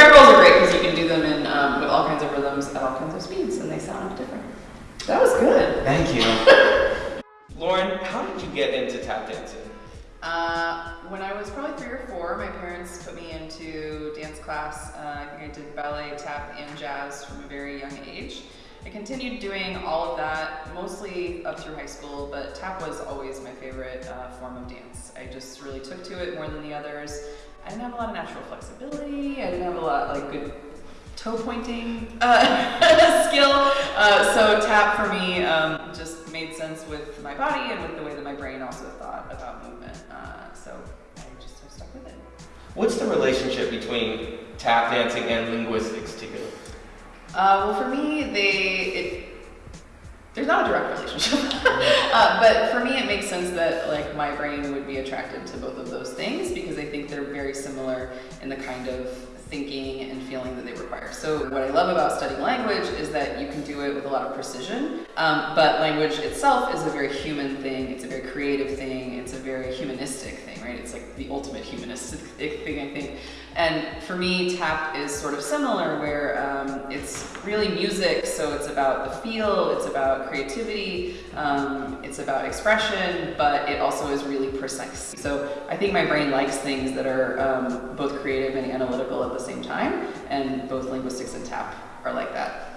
grab rolls are great because you can do them in, um, with all kinds of rhythms at all kinds of speeds, and they sound different. That was good. Thank you. Lauren, how did you get into tap dancing? Uh, when I was probably three or four, my parents put me into dance class. Uh, I think I did ballet, tap, and jazz from a very young age. I continued doing all of that, mostly up through high school, but tap was always my favorite uh, form of dance. I just really took to it more than the others. I didn't have a lot of natural flexibility, I didn't have a toe pointing uh, skill. Uh, so tap for me um, just made sense with my body and with the way that my brain also thought about movement. Uh, so I just have stuck with it. What's the relationship between tap dancing and linguistics to you? Uh, well, for me, they it, there's not a direct relationship, uh, but for me, it makes sense that like my brain would be attracted to both of those things because I think they're very similar in the kind of thinking and feeling that they require. So what I love about studying language is that you can do it with a lot of precision, um, but language itself is a very human thing, it's a very creative thing, it's a very humanistic thing, right? It's like the ultimate humanistic thing, I think. And for me, tap is sort of similar where um, it's really music, so it's about the feel, it's about creativity, it's about expression, but it also is really precise. So I think my brain likes things that are um, both creative and analytical at the same time, and both linguistics and tap are like that.